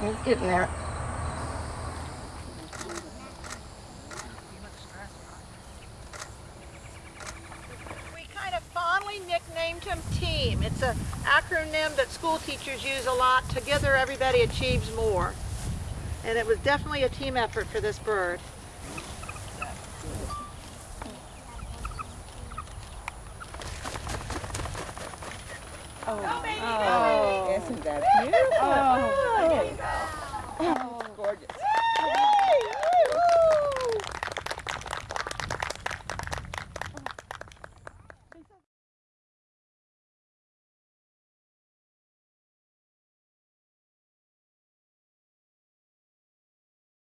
He's getting there. We kind of fondly nicknamed him TEAM. It's an acronym that school teachers use a lot. Together everybody achieves more. And it was definitely a team effort for this bird. Oh, oh. isn't that beautiful? Oh. Misericórdia.